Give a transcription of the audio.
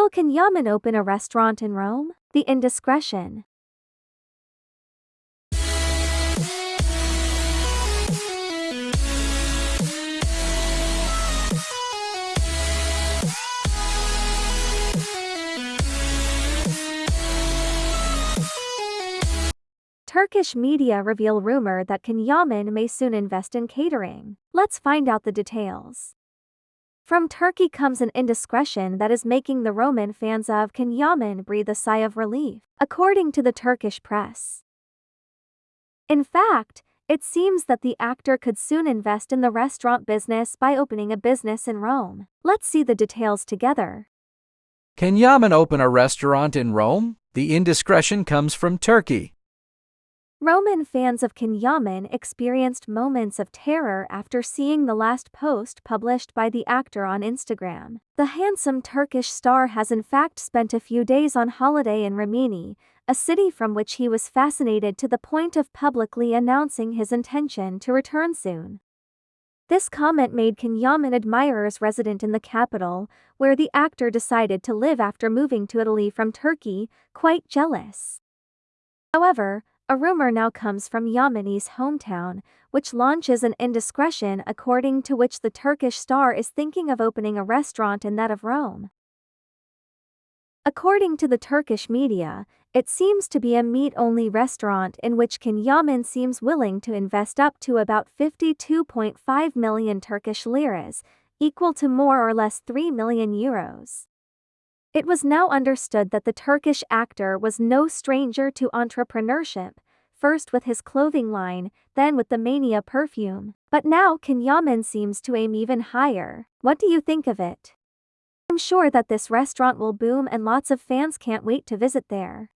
Will Can Yaman open a restaurant in Rome? The indiscretion. Turkish media reveal rumor that Can Yaman may soon invest in catering. Let's find out the details. From Turkey comes an indiscretion that is making the Roman fans of Can Yaman breathe a sigh of relief, according to the Turkish press. In fact, it seems that the actor could soon invest in the restaurant business by opening a business in Rome. Let's see the details together. Can Yaman open a restaurant in Rome? The indiscretion comes from Turkey. Roman fans of Can Yaman experienced moments of terror after seeing the last post published by the actor on Instagram. The handsome Turkish star has in fact spent a few days on holiday in Rimini, a city from which he was fascinated to the point of publicly announcing his intention to return soon. This comment made Can Yaman admirers resident in the capital, where the actor decided to live after moving to Italy from Turkey, quite jealous. However, a rumor now comes from Yaman's hometown, which launches an indiscretion according to which the Turkish star is thinking of opening a restaurant in that of Rome. According to the Turkish media, it seems to be a meat-only restaurant in which Can Yaman seems willing to invest up to about 52.5 million Turkish liras, equal to more or less 3 million euros. It was now understood that the Turkish actor was no stranger to entrepreneurship, first with his clothing line, then with the Mania perfume. But now Can Yaman seems to aim even higher. What do you think of it? I'm sure that this restaurant will boom and lots of fans can't wait to visit there.